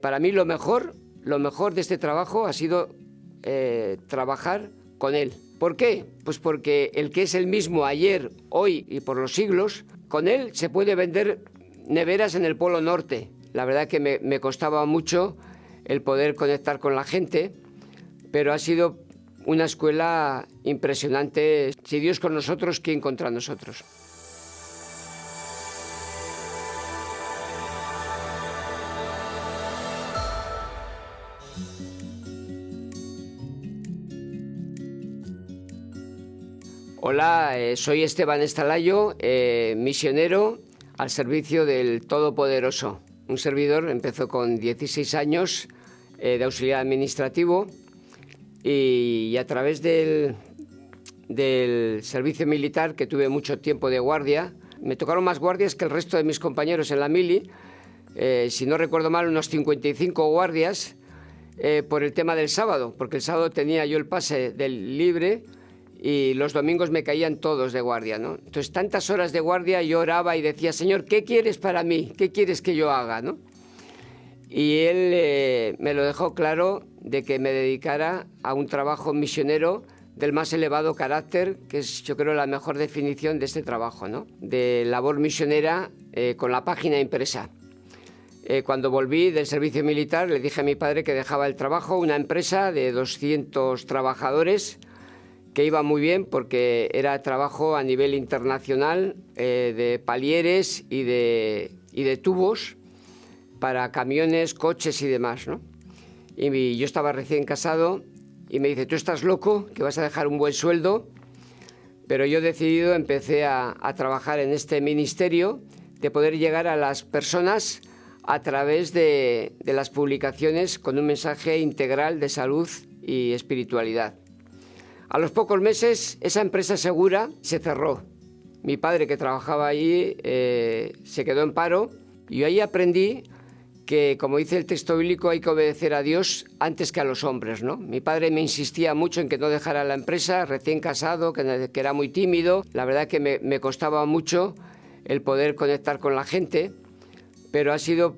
Para mí lo mejor, lo mejor de este trabajo ha sido eh, trabajar con él. ¿Por qué? Pues porque el que es el mismo ayer, hoy y por los siglos, con él se puede vender neveras en el Polo Norte. La verdad que me, me costaba mucho el poder conectar con la gente, pero ha sido una escuela impresionante. Si Dios con nosotros, ¿quién contra nosotros? Hola, eh, soy Esteban Estalayo, eh, misionero al servicio del Todopoderoso. Un servidor empezó con 16 años eh, de auxiliar administrativo y, a través del, del servicio militar, que tuve mucho tiempo de guardia, me tocaron más guardias que el resto de mis compañeros en la mili, si no recuerdo mal, unos 55 guardias por el tema del sábado, porque el sábado tenía yo el pase del libre y los domingos me caían todos de guardia, ¿no? Entonces, tantas horas de guardia yo oraba y decía, Señor, ¿qué quieres para mí? ¿Qué quieres que yo haga, no? Y él eh, me lo dejó claro de que me dedicara a un trabajo misionero del más elevado carácter, que es yo creo la mejor definición de este trabajo, ¿no? De labor misionera eh, con la página impresa. Eh, cuando volví del servicio militar le dije a mi padre que dejaba el trabajo, una empresa de 200 trabajadores, que iba muy bien porque era trabajo a nivel internacional eh, de palieres y de, y de tubos para camiones, coches y demás, ¿no? Y yo estaba recién casado y me dice, tú estás loco, que vas a dejar un buen sueldo, pero yo decidido, empecé a, a trabajar en este ministerio de poder llegar a las personas a través de, de las publicaciones con un mensaje integral de salud y espiritualidad. A los pocos meses esa empresa segura se cerró. Mi padre que trabajaba allí eh, se quedó en paro y ahí aprendí que, como dice el texto bíblico, hay que obedecer a Dios antes que a los hombres. ¿no? Mi padre me insistía mucho en que no dejara la empresa, recién casado, que, era muy tímido. La verdad que me, me costaba mucho el poder conectar con la gente, pero ha sido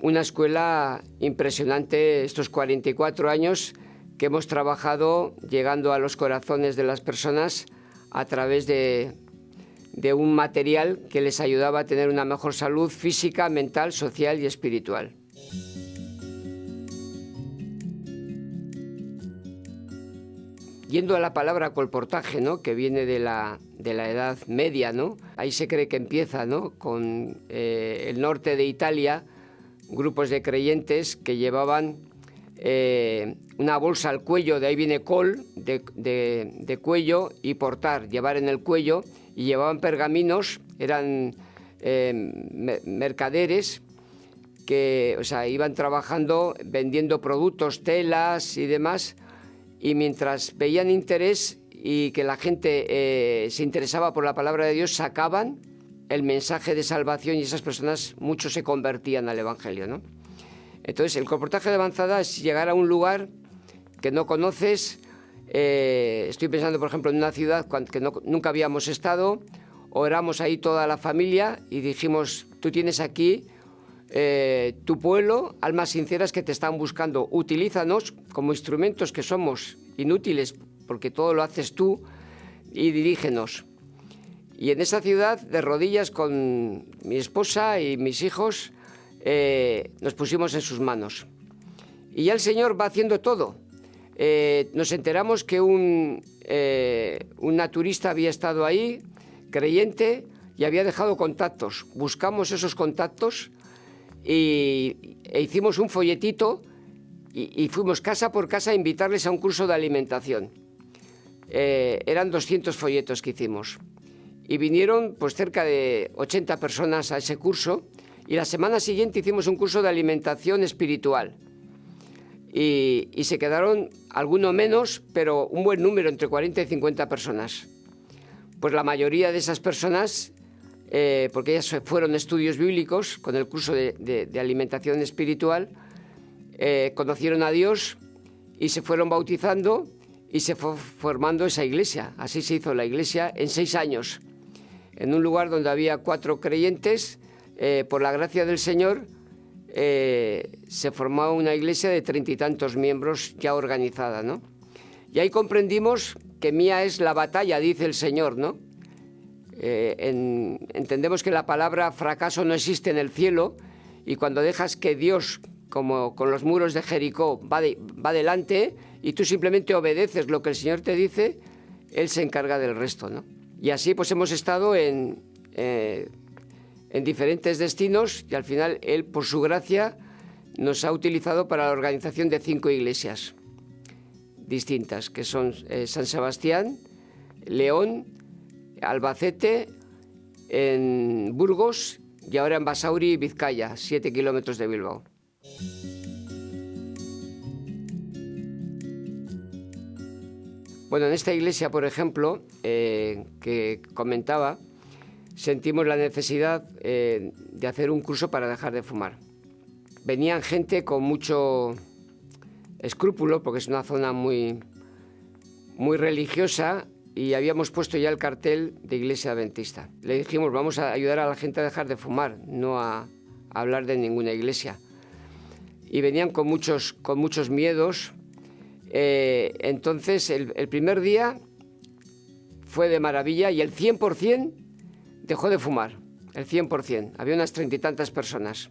una escuela impresionante estos 44 años que hemos trabajado llegando a los corazones de las personas a través de, un material que les ayudaba a tener una mejor salud física, mental, social y espiritual. Yendo a la palabra colportaje, ¿no? que viene de la, Edad Media, ¿no? ahí se cree que empieza ¿no? con eh, el norte de Italia, grupos de creyentes que llevaban eh, una bolsa al cuello, de ahí viene col, de, cuello y portar, llevar en el cuello, y llevaban pergaminos, eran eh, mercaderes que o sea, iban trabajando vendiendo productos, telas y demás, y mientras veían interés y que la gente eh, se interesaba por la palabra de Dios, sacaban el mensaje de salvación y esas personas, muchos se convertían al Evangelio. ¿no? Entonces, el comportaje de avanzada es llegar a un lugar que no conoces. Eh, estoy pensando, por ejemplo, en una ciudad que nunca habíamos estado, oramos ahí toda la familia y dijimos, tú tienes aquí eh, tu pueblo, almas sinceras que te están buscando, utilízanos como instrumentos que somos inútiles, porque todo lo haces tú, y dirígenos. Y en esa ciudad, de rodillas con mi esposa y mis hijos, eh, nos pusimos en sus manos. Y ya el Señor va haciendo todo. Eh, nos enteramos que un, eh, un naturista había estado ahí, creyente, y había dejado contactos. Buscamos esos contactos y, e hicimos un folletito y, fuimos casa por casa a invitarles a un curso de alimentación. eran 200 folletos que hicimos. Y vinieron pues cerca de 80 personas a ese curso y la semana siguiente hicimos un curso de alimentación espiritual. Y, se quedaron alguno menos, pero un buen número, entre 40 y 50 personas. Pues la mayoría de esas personas, eh, porque ellas fueron estudios bíblicos con el curso de, alimentación espiritual, eh, conocieron a Dios y se fueron bautizando y se fue formando esa iglesia. Así se hizo la iglesia en seis años, en un lugar donde había cuatro creyentes eh, por la gracia del Señor, eh, se formaba una iglesia de treinta y tantos miembros ya organizada, ¿no? Y ahí comprendimos que mía es la batalla, dice el Señor, ¿no? Eh, entendemos que la palabra fracaso no existe en el cielo y cuando dejas que Dios, como con los muros de Jericó, va, va adelante y tú simplemente obedeces lo que el Señor te dice, Él se encarga del resto, ¿no? Y así pues hemos estado en, en diferentes destinos y al final Él, por su gracia, nos ha utilizado para la organización de cinco iglesias distintas, que son eh, San Sebastián, León, Albacete, en Burgos y ahora en Basauri, Vizcaya, siete kilómetros de Bilbao. Bueno, en esta iglesia, por ejemplo, eh, que comentaba, sentimos la necesidad eh, de hacer un curso para dejar de fumar. Venían gente con mucho escrúpulo, porque es una zona muy, muy religiosa, y habíamos puesto ya el cartel de iglesia adventista. Le dijimos, vamos a ayudar a la gente a dejar de fumar, no a, hablar de ninguna iglesia. Y venían con muchos, con muchos miedos. Eh, entonces, el, primer día fue de maravilla y el 100% dejó de fumar, el 100%. Había unas treinta y tantas personas.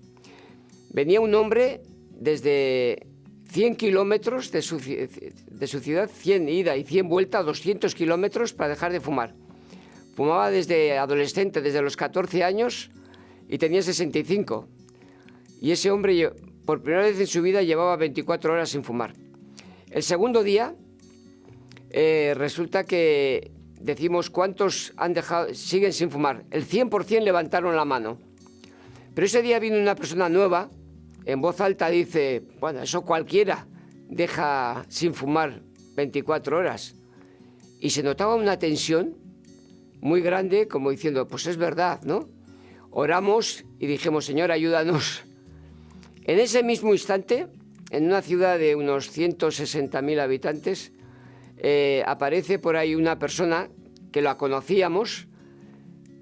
Venía un hombre desde 100 kilómetros de su, de su ciudad, 100 ida y 100 vuelta, 200 kilómetros para dejar de fumar. Fumaba desde adolescente, desde los 14 años y tenía 65. Y ese hombre, por primera vez en su vida, llevaba 24 horas sin fumar. El segundo día, eh, resulta que decimos cuántos han dejado, siguen sin fumar. El 100% levantaron la mano. Pero ese día vino una persona nueva, en voz alta dice, bueno, eso cualquiera deja sin fumar 24 horas. Y se notaba una tensión muy grande, como diciendo, pues es verdad, ¿no? Oramos y dijimos, Señor, ayúdanos. En ese mismo instante, en una ciudad de unos 160.000 habitantes, eh, aparece por ahí una persona que la conocíamos,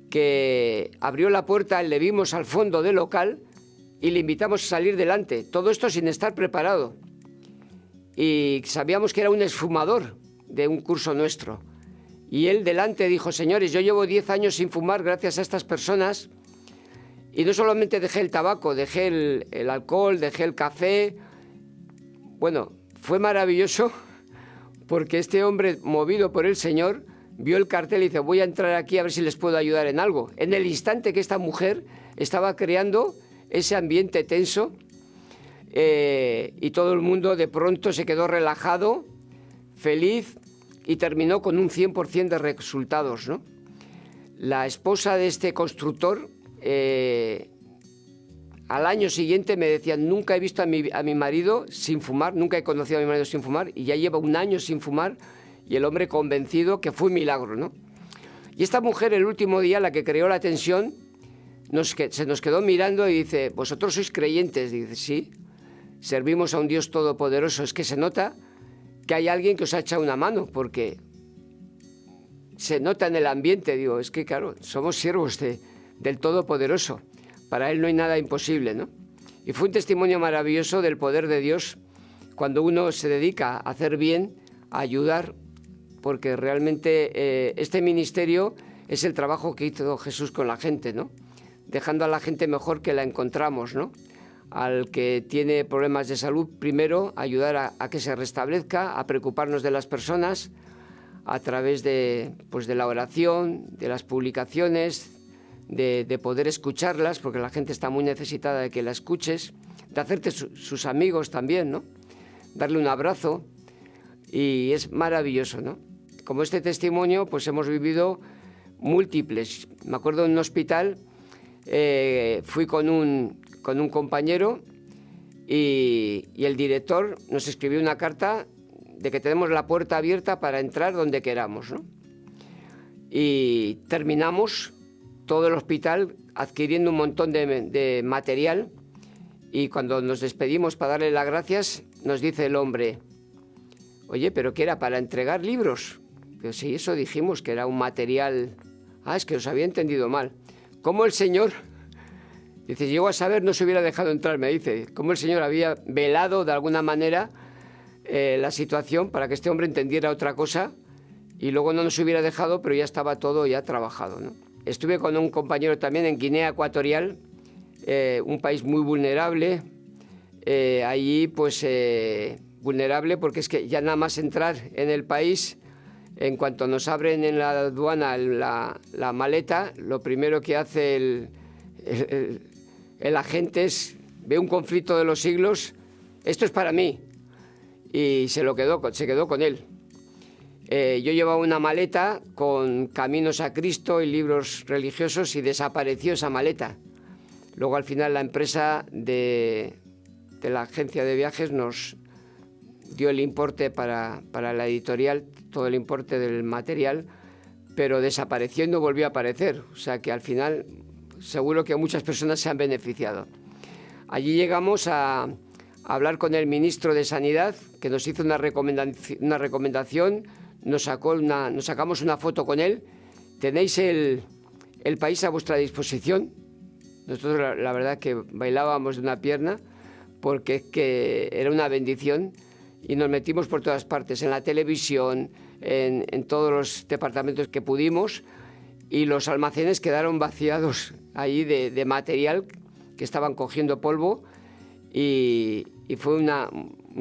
que abrió la puerta, le vimos al fondo del local y le invitamos a salir delante. Todo esto sin estar preparado. Y sabíamos que era un esfumador de un curso nuestro. Y él delante dijo, señores, yo llevo 10 años sin fumar gracias a estas personas. Y no solamente dejé el tabaco, dejé el, el alcohol, dejé el café. Bueno, fue maravilloso porque este hombre, movido por el Señor, vio el cartel y dice, voy a entrar aquí a ver si les puedo ayudar en algo. En el instante que esta mujer estaba creando ese ambiente tenso eh, y todo el mundo de pronto se quedó relajado, feliz y terminó con un 100% de resultados. La esposa de este constructor eh, al año siguiente me decía, nunca he visto a mi, a mi, marido sin fumar, nunca he conocido a mi marido sin fumar, y ya lleva un año sin fumar, y el hombre convencido que fue un milagro, ¿no? Y esta mujer, el último día, la que creó la tensión, se nos quedó mirando y dice, ¿vosotros sois creyentes? dice, sí, servimos a un Dios todopoderoso. Es que se nota que hay alguien que os ha echado una mano, porque se nota en el ambiente, digo, es que claro, somos siervos de, del Todopoderoso. Para Él no hay nada imposible, ¿no? Y fue un testimonio maravilloso del poder de Dios cuando uno se dedica a hacer bien, a ayudar, porque realmente eh, este ministerio es el trabajo que hizo Jesús con la gente, ¿no? Dejando a la gente mejor que la encontramos, ¿no? Al que tiene problemas de salud, primero ayudar a, que se restablezca, a preocuparnos de las personas a través de, pues, de la oración, de las publicaciones, de, poder escucharlas, porque la gente está muy necesitada de que la escuches, de hacerte sus amigos también, ¿no? Darle un abrazo y es maravilloso, ¿no? Como este testimonio, pues hemos vivido múltiples. Me acuerdo en un hospital, eh, fui con un, con un compañero y, y el director nos escribió una carta de que tenemos la puerta abierta para entrar donde queramos, ¿no? Y terminamos todo el hospital adquiriendo un montón de, material y cuando nos despedimos para darle las gracias, nos dice el hombre, oye, pero ¿qué era? ¿Para entregar libros? Pero sí, eso dijimos, que era un material... Ah, es que os había entendido mal. ¿Cómo el Señor Dice, llegó a saber, no se hubiera dejado entrar, me dice, cómo el Señor había velado de alguna manera eh, la situación para que este hombre entendiera otra cosa y luego no nos hubiera dejado, pero ya estaba todo ya trabajado. Estuve con un compañero también en Guinea Ecuatorial, eh, un país muy vulnerable, eh, allí pues vulnerable porque es que ya nada más entrar en el país, en cuanto nos abren en la aduana la, maleta, lo primero que hace el, el, agente es, ve un conflicto de los siglos, esto es para mí, y se, lo quedó, se quedó con él. Eh, yo llevaba una maleta con Caminos a Cristo y libros religiosos y desapareció esa maleta. Luego al final la empresa de, de la agencia de viajes nos, dio el importe para, la editorial, todo el importe del material, pero desapareció y no volvió a aparecer. O sea que al final seguro que muchas personas se han beneficiado. Allí llegamos a, hablar con el ministro de Sanidad, que nos hizo una, recomendación, nos, sacó nos sacamos una foto con él. Tenéis el, país a vuestra disposición. Nosotros la, la verdad que bailábamos de una pierna porque es que era una bendición y nos metimos por todas partes, en la televisión, en, todos los departamentos que pudimos y los almacenes quedaron vaciados ahí de, material que estaban cogiendo polvo y, fue una,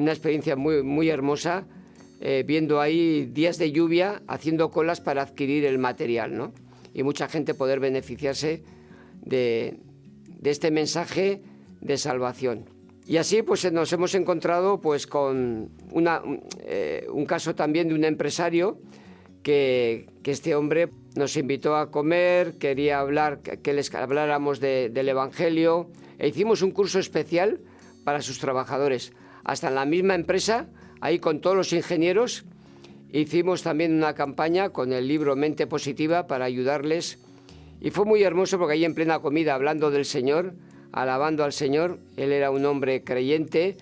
experiencia muy, muy hermosa eh, viendo ahí días de lluvia haciendo colas para adquirir el material ¿no? y mucha gente poder beneficiarse de, de este mensaje de salvación. Y así pues nos hemos encontrado pues con eh, un caso también de un empresario que, este hombre nos invitó a comer, quería hablar, que les habláramos del Evangelio e hicimos un curso especial para sus trabajadores. Hasta en la misma empresa, ahí con todos los ingenieros, hicimos también una campaña con el libro Mente Positiva para ayudarles. Y fue muy hermoso porque ahí en plena comida, hablando del Señor, alabando al Señor. Él era un hombre creyente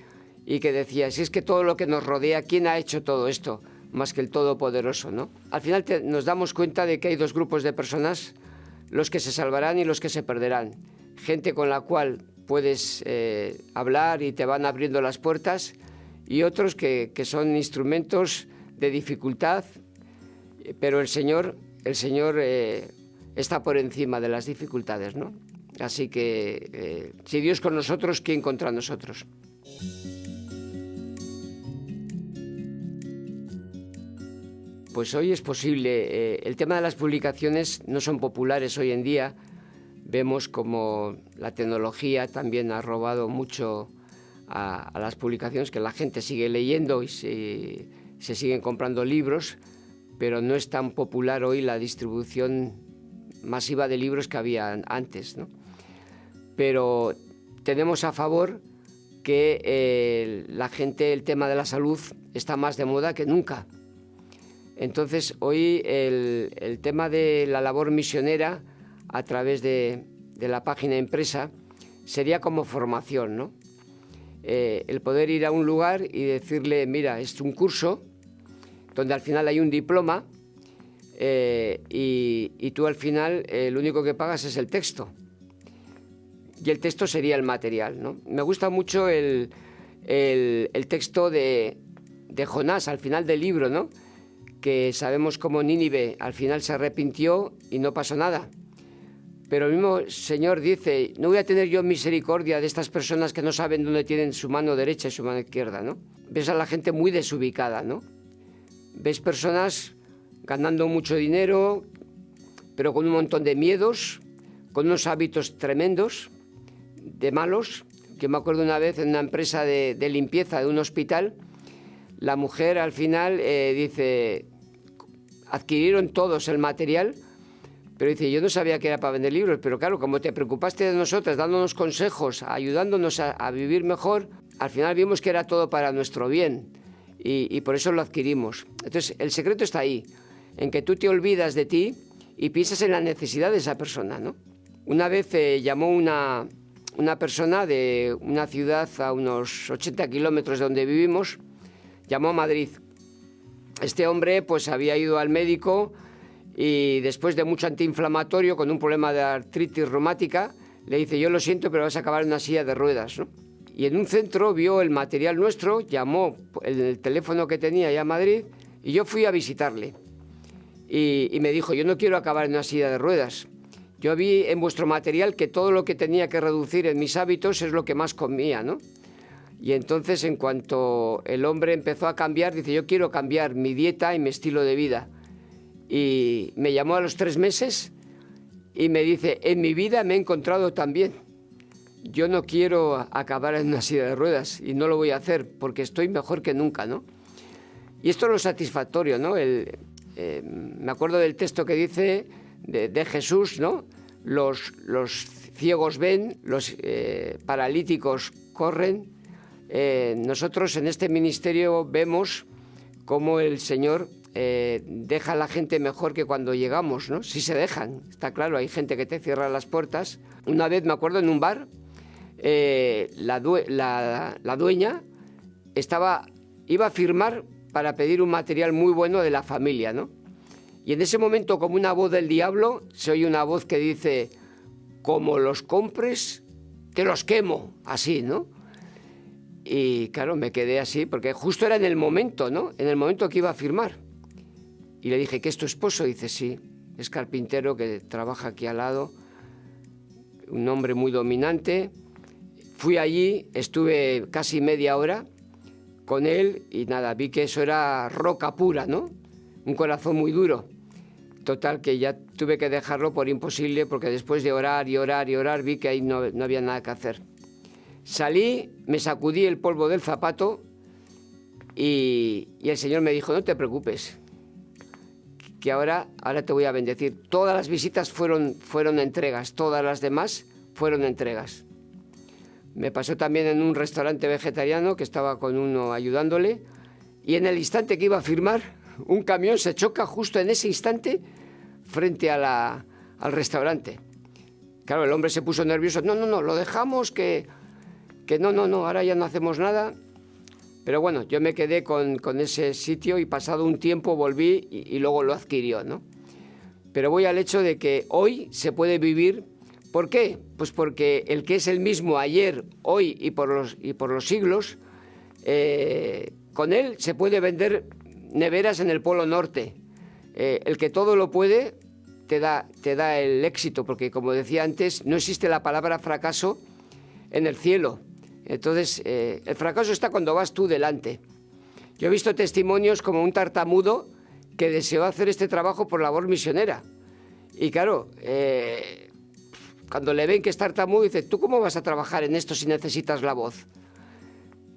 y que decía, si es que todo lo que nos rodea, ¿quién ha hecho todo esto? Más que el Todopoderoso, ¿no? Al final nos damos cuenta de que hay dos grupos de personas, los que se salvarán y los que se perderán. Gente con la cual puedes eh, hablar y te van abriendo las puertas y otros que, son instrumentos de dificultad, pero el Señor, el Señor eh, está por encima de las dificultades, ¿no? Así que eh, si Dios con nosotros, ¿quién contra nosotros? Pues hoy es posible. Eh, el tema de las publicaciones no son populares hoy en día. Vemos como la tecnología también ha robado mucho a, las publicaciones, que la gente sigue leyendo y se, se siguen comprando libros, pero no es tan popular hoy la distribución masiva de libros que había antes. ¿no? Pero tenemos a favor que eh, la gente, el tema de la salud está más de moda que nunca. Entonces, hoy el, tema de la labor misionera a través de, la página impresa sería como formación, ¿no? Eh, el poder ir a un lugar y decirle, mira, es un curso donde al final hay un diploma eh, y, tú al final lo único que pagas es el texto y el texto sería el material. ¿no? Me gusta mucho el, texto de, Jonás al final del libro, ¿no? que sabemos cómo Nínive al final se arrepintió y no pasó nada. Pero el mismo Señor dice, no voy a tener yo misericordia de estas personas que no saben dónde tienen su mano derecha y su mano izquierda, ¿no? Ves a la gente muy desubicada, ¿no? Ves personas ganando mucho dinero, pero con un montón de miedos, con unos hábitos tremendos, de malos. que me acuerdo una vez en una empresa de, limpieza de un hospital, la mujer al final eh, dice, adquirieron todos el material, pero dice, yo no sabía que era para vender libros, pero claro, como te preocupaste de nosotras, dándonos consejos, ayudándonos a, vivir mejor, al final vimos que era todo para nuestro bien y, por eso lo adquirimos. Entonces, el secreto está ahí, en que tú te olvidas de ti y piensas en la necesidad de esa persona, ¿no? Una vez eh, llamó una, una persona de una ciudad a unos 80 kilómetros de donde vivimos, llamó a Madrid. Este hombre pues había ido al médico y después de mucho antiinflamatorio con un problema de artritis reumática, le dice, yo lo siento, pero vas a acabar en una silla de ruedas. Y en un centro vio el material nuestro, llamó el, teléfono que tenía ya a Madrid y yo fui a visitarle. Y, me dijo, yo no quiero acabar en una silla de ruedas. Yo vi en vuestro material que todo lo que tenía que reducir en mis hábitos es lo que más comía, ¿no? Y entonces en cuanto el hombre empezó a cambiar, dice, yo quiero cambiar mi dieta y mi estilo de vida. Y me llamó a los tres meses y me dice, en mi vida me he encontrado también. Yo no quiero acabar en una silla de ruedas y no lo voy a hacer porque estoy mejor que nunca, ¿no? Y esto es lo satisfactorio, ¿no? El, eh, me acuerdo del texto que dice de, Jesús, ¿no? Los, los, ciegos ven, los eh, paralíticos corren. Eh, nosotros en este ministerio vemos cómo el Señor eh, deja a la gente mejor que cuando llegamos, ¿no? Si se dejan, está claro, hay gente que te cierra las puertas. Una vez me acuerdo en un bar, la, la, dueña estaba, iba a firmar para pedir un material muy bueno de la familia, ¿no? Y en ese momento, como una voz del diablo, se oye una voz que dice, como los compres, te los quemo, así, ¿no? Y claro, me quedé así, porque justo era en el momento, ¿no? En el momento que iba a firmar. Y le dije, ¿qué es tu esposo? dice, sí, es carpintero que trabaja aquí al lado, un hombre muy dominante. Fui allí, estuve casi media hora con él y nada, vi que eso era roca pura, ¿no? Un corazón muy duro. Total, que ya tuve que dejarlo por imposible porque después de orar y orar y orar vi que ahí no, había nada que hacer. Salí, me sacudí el polvo del zapato y, el Señor me dijo, no te preocupes, que ahora, ahora te voy a bendecir. Todas las visitas fueron, fueron entregas, todas las demás fueron entregas. Me pasó también en un restaurante vegetariano que estaba con uno ayudándole y en el instante que iba a firmar, un camión se choca justo en ese instante frente al restaurante. Claro, el hombre se puso nervioso. No, no, no, lo dejamos que, que no, no, no, ahora ya no hacemos nada. Pero bueno, yo me quedé con, ese sitio y pasado un tiempo volví y, y, luego lo adquirió, ¿no? Pero voy al hecho de que hoy se puede vivir. ¿Por qué? Pues porque el que es el mismo ayer, hoy y por los, y por los siglos, eh, con él se puede vender neveras en el Polo Norte. Eh, el que todo lo puede te da, te da el éxito, porque como decía antes, no existe la palabra fracaso en el cielo. Entonces, eh, el fracaso está cuando vas tú delante. Yo he visto testimonios como un tartamudo que deseó hacer este trabajo por labor misionera. Y claro, eh, cuando le ven que es tartamudo, dice, ¿tú cómo vas a trabajar en esto si necesitas la voz?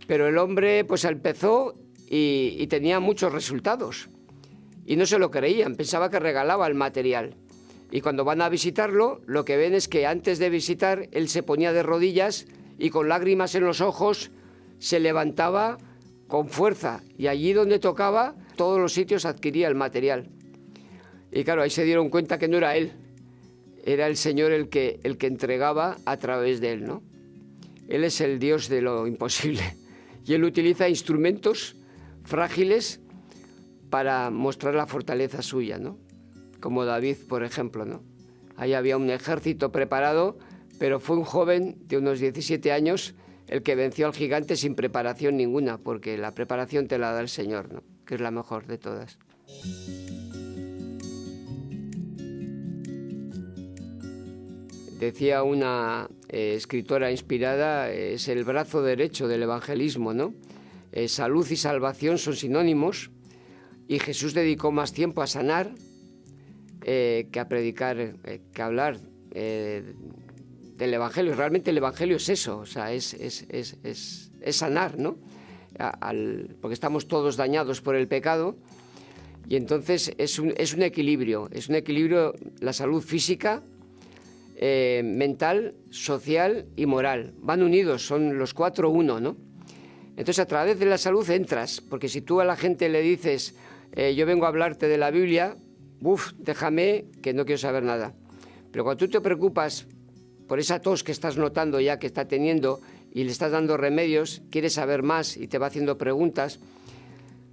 Pero el hombre pues empezó y, tenía muchos resultados. Y no se lo creían, pensaba que regalaba el material. Y cuando van a visitarlo, lo que ven es que antes de visitar, él se ponía de rodillas y con lágrimas en los ojos se levantaba con fuerza. Y allí donde tocaba, todos los sitios adquiría el material. Y claro, ahí se dieron cuenta que no era él, era el Señor el que, el que entregaba a través de él, ¿no? Él es el Dios de lo imposible. Y él utiliza instrumentos frágiles para mostrar la fortaleza suya, ¿no? Como David, por ejemplo, ¿no? Ahí había un ejército preparado, pero fue un joven de unos 17 años el que venció al gigante sin preparación ninguna, porque la preparación te la da el Señor, ¿no? Que es la mejor de todas. Decía una eh, escritora inspirada, es el brazo derecho del evangelismo, ¿no? Eh, salud y salvación son sinónimos y Jesús dedicó más tiempo a sanar eh, que a predicar, eh, que a hablar del Evangelio. Realmente el Evangelio es eso, o sea, es, sanar, ¿no? porque estamos todos dañados por el pecado y entonces es un, es un equilibrio, es un equilibrio la salud física, mental, social y moral. Van unidos, son los cuatro uno, ¿no? Entonces a través de la salud entras, porque si tú a la gente le dices, eh, yo vengo a hablarte de la Biblia, uff, déjame que no quiero saber nada. Pero cuando tú te preocupas por esa tos que estás notando ya que está teniendo y le estás dando remedios, quieres saber más y te va haciendo preguntas,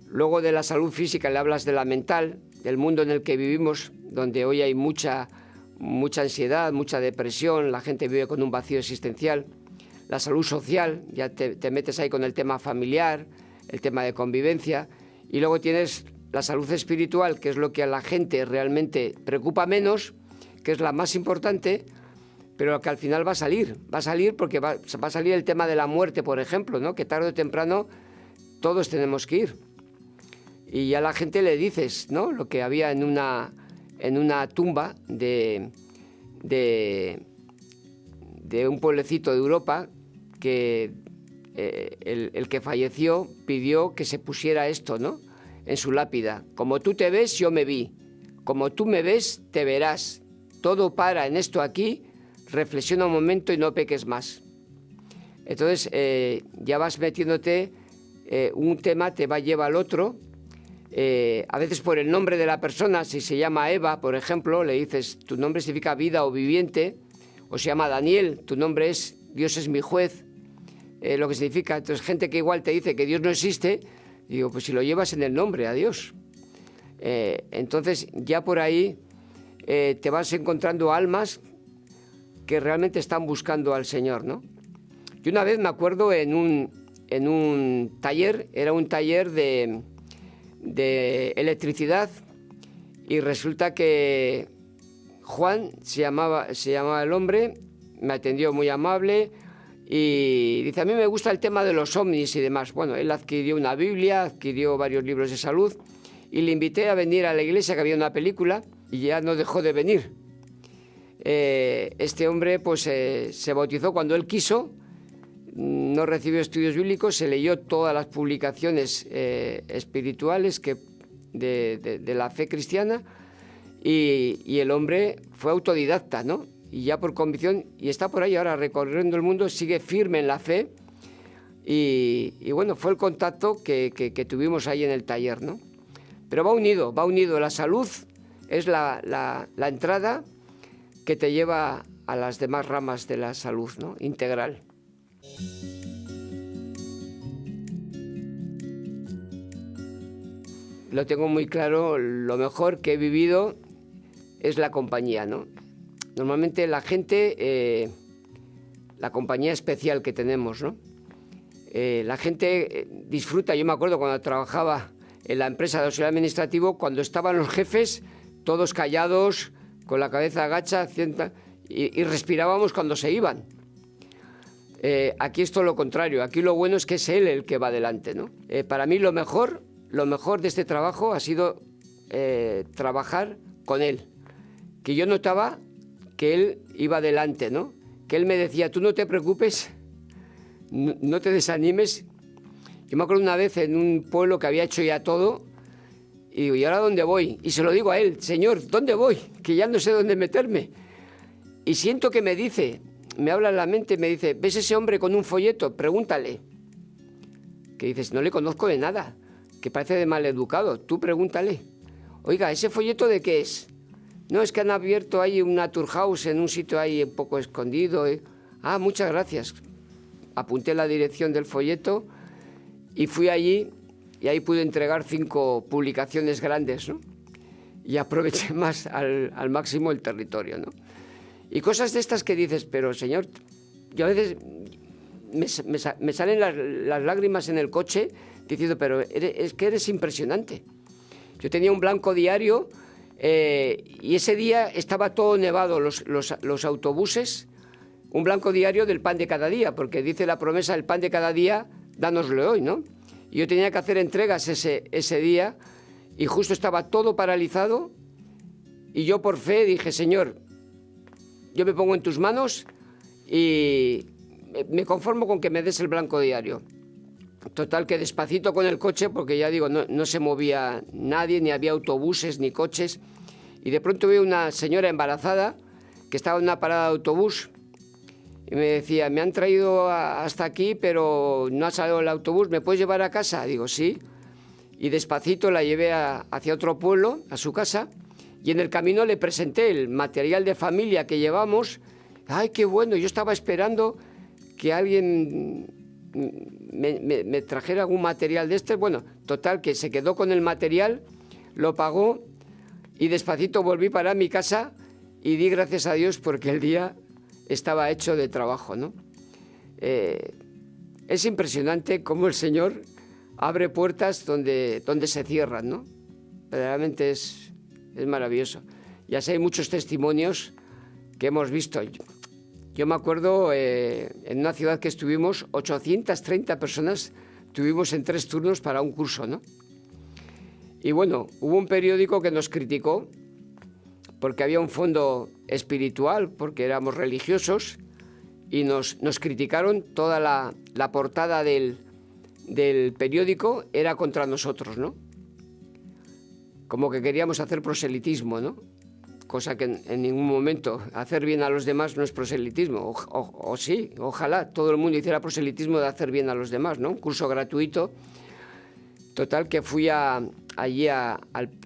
luego de la salud física le hablas de la mental, del mundo en el que vivimos, donde hoy hay mucha, mucha ansiedad, mucha depresión, la gente vive con un vacío existencial. La salud social, ya te, te metes ahí con el tema familiar, el tema de convivencia. Y luego tienes la salud espiritual, que es lo que a la gente realmente preocupa menos, que es la más importante, pero que al final va a salir. Va a salir porque va, a salir el tema de la muerte, por ejemplo, ¿no? que tarde o temprano todos tenemos que ir. Y a la gente le dices ¿no? lo que había en una, en una tumba de, de, un pueblecito de Europa que eh, el, que falleció pidió que se pusiera esto, ¿no? En su lápida. Como tú te ves, yo me vi. Como tú me ves, te verás. Todo para en esto aquí reflexiona un momento y no peques más. Entonces eh, ya vas metiéndote, eh, un tema te va a llevar al otro. A veces por el nombre de la persona, si se llama Eva, por ejemplo, le dices, tu nombre significa vida o viviente, o se llama Daniel, tu nombre es Dios es mi juez, lo que significa. Entonces gente que igual te dice que Dios no existe, digo, pues si lo llevas en el nombre a Dios. entonces ya por ahí te vas encontrando almas que realmente están buscando al Señor, ¿no? Y una vez me acuerdo en un, en un taller, era un taller de, de electricidad y resulta que Juan se llamaba, se llamaba el hombre, me atendió muy amable y dice, a mí me gusta el tema de los ovnis y demás. Bueno, él adquirió una Biblia, adquirió varios libros de salud y le invité a venir a la iglesia que había una película y ya no dejó de venir. Eh, este hombre pues eh, se bautizó cuando él quiso, no recibió estudios bíblicos, se leyó todas las publicaciones eh, espirituales que, de, la fe cristiana y, el hombre fue autodidacta, ¿no? Y ya por convicción, y está por ahí ahora recorriendo el mundo, sigue firme en la fe y, bueno, fue el contacto que, tuvimos ahí en el taller, ¿no? Pero va unido, va unido, la salud es la, la entrada que te lleva a las demás ramas de la salud ¿no? integral. Lo tengo muy claro, lo mejor que he vivido es la compañía. ¿no? Normalmente la gente, eh, la compañía especial que tenemos, ¿no? Eh, la gente eh, disfruta, yo me acuerdo cuando trabajaba en la empresa de auxiliar administrativo, cuando estaban los jefes todos callados, con la cabeza agacha y, respirábamos cuando se iban. Eh, aquí es todo lo contrario, aquí lo bueno es que es él el que va adelante. ¿no? Eh, para mí lo mejor, lo mejor de este trabajo ha sido eh, trabajar con él, que yo notaba que él iba adelante, ¿no? que él me decía, tú no te preocupes, no, no te desanimes. Yo me acuerdo una vez en un pueblo que había hecho ya todo, y digo, ¿y ahora dónde voy? Y se lo digo a él, Señor, ¿dónde voy? Que ya no sé dónde meterme. Y siento que me dice, me habla en la mente, me dice, ¿ves ese hombre con un folleto? Pregúntale. Que dices, no le conozco de nada, que parece de mal educado, tú pregúntale. Oiga, ¿ese folleto de qué es? No, es que han abierto ahí una house en un sitio ahí un poco escondido. ¿eh? Ah, muchas gracias. Apunté la dirección del folleto y fui allí y ahí pude entregar cinco publicaciones grandes, ¿no? Y aproveché más al, máximo el territorio, ¿no? Y cosas de estas que dices, pero señor, yo a veces me, salen las, lágrimas en el coche diciendo, pero es que eres impresionante. Yo tenía un blanco diario eh, y ese día estaba todo nevado, los, los, autobuses, un blanco diario del pan de cada día, porque dice la promesa, el pan de cada día, dánoslo hoy, ¿no? yo tenía que hacer entregas ese, ese día y justo estaba todo paralizado y yo por fe dije, Señor, yo me pongo en tus manos y me conformo con que me des el blanco diario. Total que despacito con el coche, porque ya digo, no, se movía nadie, ni había autobuses, ni coches. Y de pronto veo una señora embarazada que estaba en una parada de autobús y me decía, me han traído hasta aquí, pero no ha salido el autobús, ¿me puedes llevar a casa? Digo, sí. Y despacito la llevé hacia otro pueblo, a su casa, y en el camino le presenté el material de familia que llevamos. ¡Ay, qué bueno! Yo estaba esperando que alguien me, trajera algún material de este. Bueno, total, que se quedó con el material, lo pagó y despacito volví para mi casa y di gracias a Dios porque el día estaba hecho de trabajo, ¿no? Eh, es impresionante cómo el Señor abre puertas donde, donde se cierran, ¿no? Verdaderamente es, es maravilloso. Ya sé, hay muchos testimonios que hemos visto. Yo me acuerdo eh, en una ciudad que estuvimos, 830 personas tuvimos en tres turnos para un curso, ¿no? Y bueno, hubo un periódico que nos criticó porque había un fondo espiritual, porque éramos religiosos, y nos, criticaron toda la, la portada del, del, periódico era contra nosotros, ¿no? Como que queríamos hacer proselitismo, ¿no? Cosa que en, ningún momento hacer bien a los demás no es proselitismo, o, sí, ojalá todo el mundo hiciera proselitismo de hacer bien a los demás, ¿no? Un curso gratuito. Total, que fui a, allí a,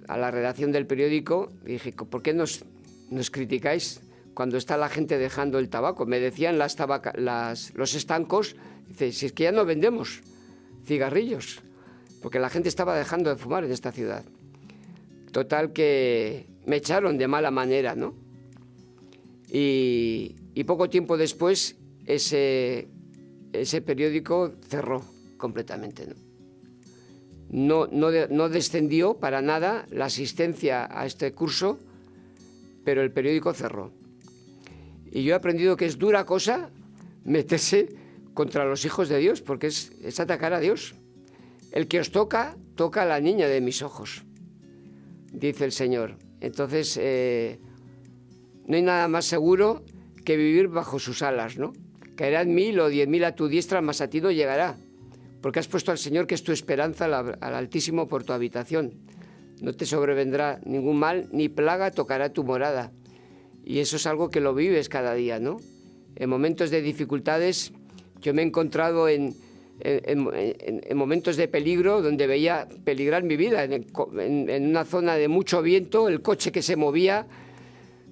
la redacción del periódico y dije, ¿por qué nos, nos criticáis cuando está la gente dejando el tabaco. Me decían las las, los estancos, dice, si es que ya no vendemos cigarrillos, porque la gente estaba dejando de fumar en esta ciudad. Total que me echaron de mala manera, ¿no? Y, poco tiempo después ese, periódico cerró completamente, ¿no? No, descendió para nada la asistencia a este curso, pero el periódico cerró. Y yo he aprendido que es dura cosa meterse contra los hijos de Dios, porque es, atacar a Dios. El que os toca, toca a la niña de mis ojos, dice el Señor. Entonces, eh, no hay nada más seguro que vivir bajo sus alas, ¿no? Caerán mil o diez mil a tu diestra, mas a ti no llegará, porque has puesto al Señor, que es tu esperanza, al, al Altísimo por tu habitación. No te sobrevendrá ningún mal, ni plaga tocará tu morada. Y eso es algo que lo vives cada día, ¿no? En momentos de dificultades, yo me he encontrado en, en, momentos de peligro donde veía peligrar mi vida, en, una zona de mucho viento, el coche que se movía,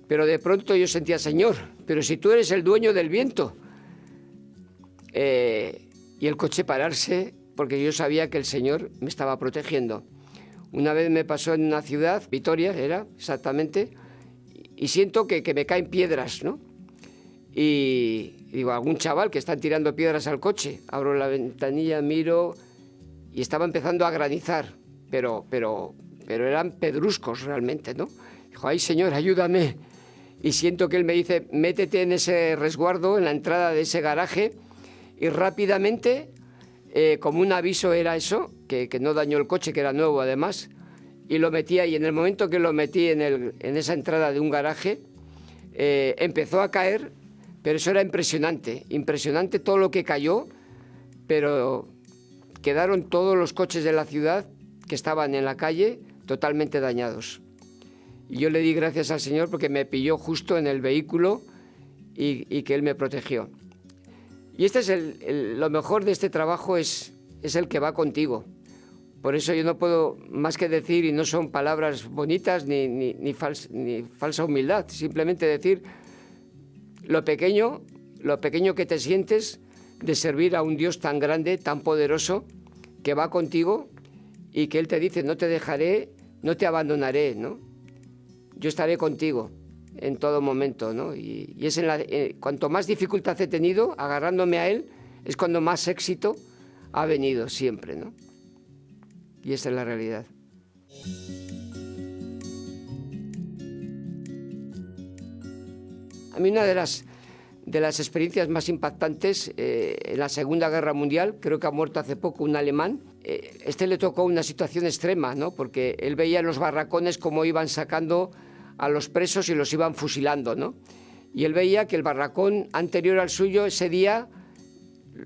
pero de pronto yo sentía, Señor, pero si tú eres el dueño del viento, eh, y el coche pararse, porque yo sabía que el Señor me estaba protegiendo. Una vez me pasó en una ciudad, Vitoria era exactamente, y siento que, me caen piedras, ¿no? Y, digo, algún chaval que están tirando piedras al coche. Abro la ventanilla, miro y estaba empezando a granizar, pero, pero, pero eran pedruscos realmente, ¿no? Dijo, ay señor, ayúdame. Y siento que él me dice, métete en ese resguardo, en la entrada de ese garaje, y rápidamente, eh, como un aviso era eso, que, que no dañó el coche, que era nuevo además, y lo metí ahí. En el momento que lo metí en, el, en esa entrada de un garaje, eh, empezó a caer, pero eso era impresionante, impresionante todo lo que cayó, pero quedaron todos los coches de la ciudad que estaban en la calle totalmente dañados. Y yo le di gracias al Señor porque me pilló justo en el vehículo y, que Él me protegió. Y este es el, lo mejor de este trabajo es, es el que va contigo. Por eso yo no puedo más que decir, y no son palabras bonitas ni, ni, ni, falsa humildad, simplemente decir lo pequeño, lo pequeño que te sientes de servir a un Dios tan grande, tan poderoso, que va contigo y que Él te dice, no te dejaré, no te abandonaré, ¿no? Yo estaré contigo en todo momento, ¿no? Y, es en la, eh, cuanto más dificultad he tenido, agarrándome a Él, es cuando más éxito ha venido siempre, ¿no? Y esa es la realidad. A mí una de las, de las experiencias más impactantes eh, en la Segunda Guerra Mundial, creo que ha muerto hace poco un alemán, eh, este le tocó una situación extrema, ¿no? porque él veía en los barracones cómo iban sacando a los presos y los iban fusilando. ¿no? Y él veía que el barracón anterior al suyo, ese día,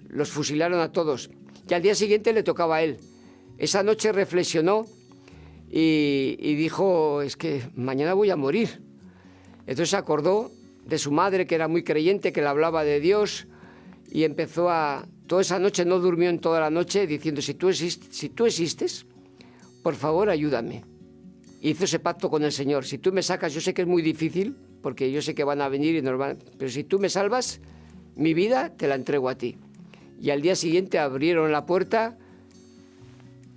los fusilaron a todos. Y al día siguiente le tocaba a él. Esa noche reflexionó y, dijo, es que mañana voy a morir. Entonces acordó de su madre, que era muy creyente, que le hablaba de Dios, y empezó a... Toda esa noche no durmió en toda la noche diciendo, si tú, existes, si tú existes, por favor ayúdame. Hizo ese pacto con el Señor. Si tú me sacas, yo sé que es muy difícil, porque yo sé que van a venir y nos van... Pero si tú me salvas, mi vida te la entrego a ti. Y al día siguiente abrieron la puerta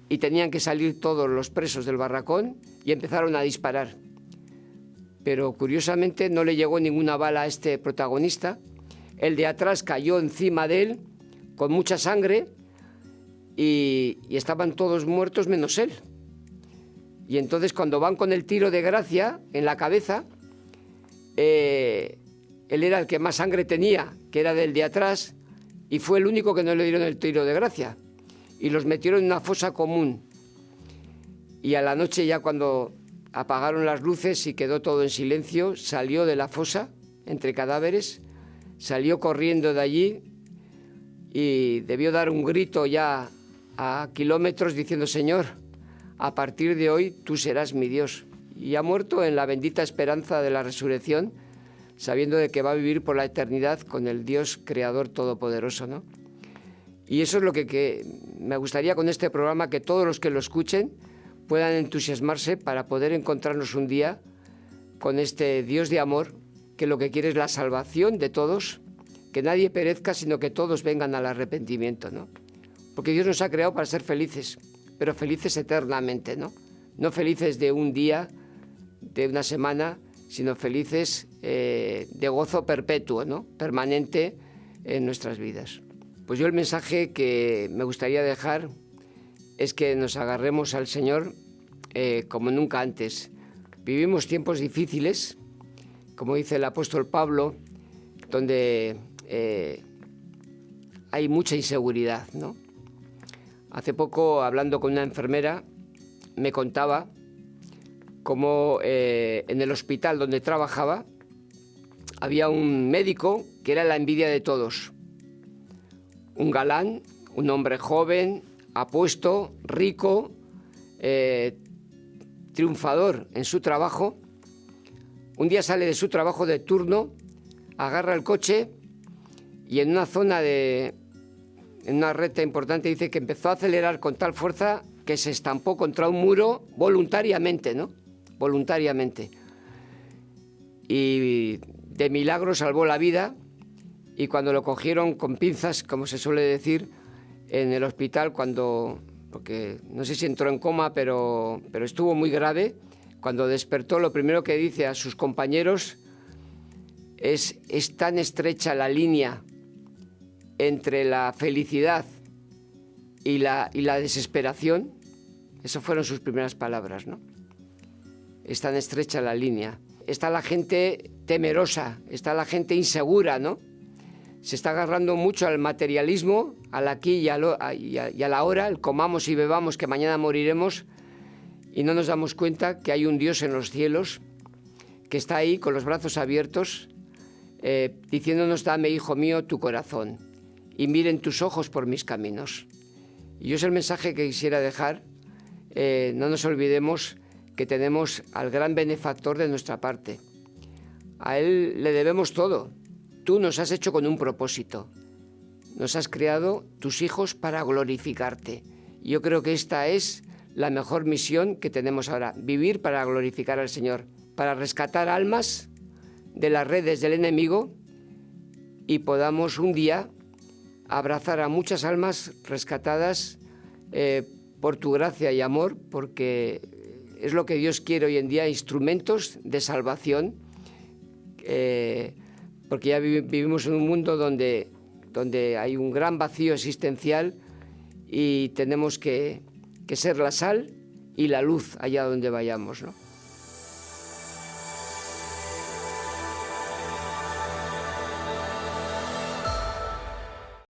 y tenían que salir todos los presos del barracón y empezaron a disparar. Pero curiosamente no le llegó ninguna bala a este protagonista. El de atrás cayó encima de él con mucha sangre y, estaban todos muertos menos él. Y entonces cuando van con el tiro de gracia en la cabeza, eh, él era el que más sangre tenía, que era del de atrás, y fue el único que no le dieron el tiro de gracia. Y los metieron en una fosa común. Y a la noche ya cuando apagaron las luces y quedó todo en silencio, salió de la fosa entre cadáveres, salió corriendo de allí y debió dar un grito ya a kilómetros diciendo, Señor, a partir de hoy tú serás mi Dios. Y ha muerto en la bendita esperanza de la resurrección, sabiendo de que va a vivir por la eternidad con el Dios Creador Todopoderoso, ¿no? Y eso es lo que, que me gustaría con este programa, que todos los que lo escuchen, puedan entusiasmarse para poder encontrarnos un día con este Dios de amor que lo que quiere es la salvación de todos, que nadie perezca, sino que todos vengan al arrepentimiento, ¿no? Porque Dios nos ha creado para ser felices, pero felices eternamente, ¿no? No felices de un día, de una semana, sino felices eh, de gozo perpetuo, ¿no? Permanente en nuestras vidas. Pues yo el mensaje que me gustaría dejar es que nos agarremos al Señor eh, como nunca antes. Vivimos tiempos difíciles, como dice el apóstol Pablo, donde eh, hay mucha inseguridad. ¿no? Hace poco, hablando con una enfermera, me contaba cómo eh, en el hospital donde trabajaba había un médico que era la envidia de todos. Un galán, un hombre joven, apuesto, rico, eh, triunfador en su trabajo. Un día sale de su trabajo de turno, agarra el coche y en una zona de, en una recta importante dice que empezó a acelerar con tal fuerza que se estampó contra un muro voluntariamente, ¿no? Voluntariamente. Y de milagro salvó la vida y cuando lo cogieron con pinzas, como se suele decir, en el hospital cuando, porque no sé si entró en coma, pero, pero estuvo muy grave. Cuando despertó, lo primero que dice a sus compañeros es, es tan estrecha la línea entre la felicidad y la, y la desesperación. Esas fueron sus primeras palabras, ¿no? Es tan estrecha la línea. Está la gente temerosa, está la gente insegura, ¿no? se está agarrando mucho al materialismo, al aquí y a, la hora, comamos y bebamos que mañana moriremos, y no nos damos cuenta que hay un Dios en los cielos que está ahí con los brazos abiertos, eh, diciéndonos, dame, hijo mío, tu corazón, y miren tus ojos por mis caminos. Y yo es el mensaje que quisiera dejar, eh, no nos olvidemos que tenemos al gran benefactor de nuestra parte. A Él le debemos todo, Tú nos has hecho con un propósito. Nos has creado tus hijos para glorificarte. Yo creo que esta es la mejor misión que tenemos ahora, vivir para glorificar al Señor, para rescatar almas de las redes del enemigo y podamos un día abrazar a muchas almas rescatadas eh, por tu gracia y amor, porque es lo que Dios quiere hoy en día, instrumentos de salvación. Eh, porque ya vivimos en un mundo donde, donde hay un gran vacío existencial y tenemos que, que ser la sal y la luz allá donde vayamos. ¿no?